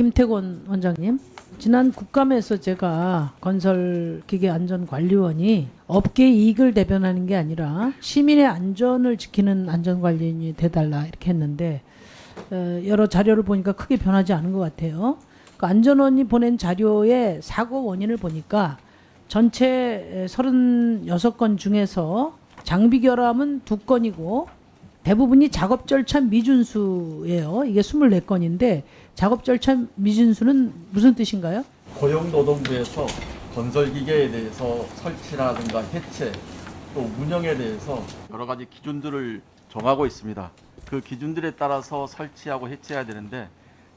김태곤 원장님. 지난 국감에서 제가 건설기계안전관리원이 업계 이익을 대변하는 게 아니라 시민의 안전을 지키는 안전관리인이 돼달라 이렇게 했는데 어, 여러 자료를 보니까 크게 변하지 않은 것 같아요. 그 안전원이 보낸 자료의 사고 원인을 보니까 전체 36건 중에서 장비 결함은 두건이고 대부분이 작업 절차 미준수예요. 이게 24건인데 작업 절차 미준수는 무슨 뜻인가요? 고용노동부에서 건설기계에 대해서 설치라든가 해체 또 운영에 대해서 여러 가지 기준들을 정하고 있습니다. 그 기준들에 따라서 설치하고 해체해야 되는데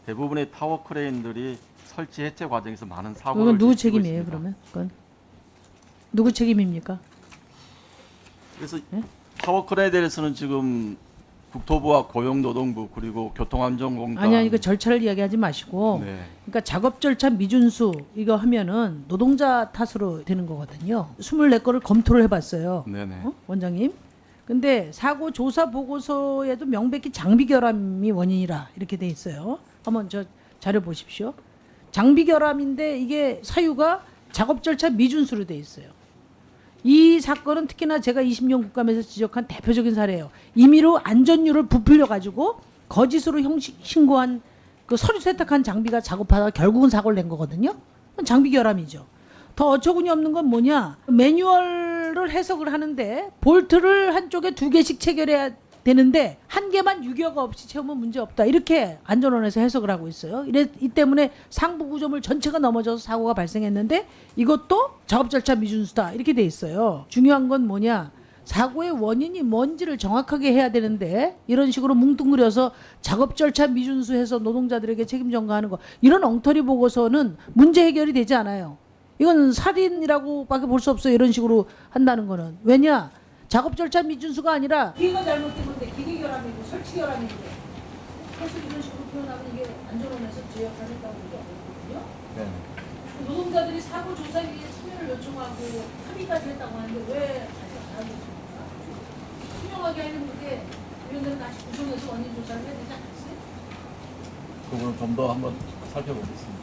대부분의 타워 크레인들이 설치 해체 과정에서 많은 사고를 그건 누구 책임이에요, 있습니다. 그러면? 그건 누구 책임입니까? 그래서 예? 타워 크레인에 대해서는 지금 국토부와 고용노동부 그리고 교통안전공단 아니 아니 그 절차를 이야기하지 마시고 네. 그러니까 작업 절차 미준수 이거 하면은 노동자 탓으로 되는 거거든요. 24건을 검토를 해 봤어요. 네네. 어? 원장님. 근데 사고 조사 보고서에도 명백히 장비 결함이 원인이라 이렇게 돼 있어요. 한번 저 자료 보십시오. 장비 결함인데 이게 사유가 작업 절차 미준수로 돼 있어요. 이 사건은 특히나 제가 20년 국감에서 지적한 대표적인 사례예요. 임의로 안전율을 부풀려 가지고 거짓으로 형식 신고한 그 서류 세탁한 장비가 작업하다가 결국은 사고를 낸 거거든요. 장비 결함이죠. 더 어처구니 없는 건 뭐냐? 매뉴얼을 해석을 하는데 볼트를 한쪽에 두 개씩 체결해야 되는데 한 개만 유격 없이 채우면 문제 없다. 이렇게 안전원에서 해석을 하고 있어요. 이래 이 때문에 상부 구조물 전체가 넘어져서 사고가 발생했는데 이것도 작업 절차 미준수다. 이렇게 돼 있어요. 중요한 건 뭐냐? 사고의 원인이 뭔지를 정확하게 해야 되는데 이런 식으로 뭉뚱그려서 작업 절차 미준수해서 노동자들에게 책임 전가하는 거 이런 엉터리 보고서는 문제 해결이 되지 않아요. 이건 살인이라고 밖에 볼 수 없어요. 이런 식으로 한다는 거는 왜냐? 작업 절차 미준수가 아니라 기계가 잘못된 건데 기계 결함이고 설치 결함인데 그래서 이런 식으로 표현하면 이게 안전원에서 제약하겠다고 얘기하거든요. 네. 노동자들이 사고 조사에 참여를 요청하고 합의까지 했다고 하는데 왜 아직 안 하고 있습니까? 투명하게 그게 이런 데는 다시 구성해서 원인 조사를 해야 되지 않겠어요? 그거는 좀 더 한번 살펴보겠습니다.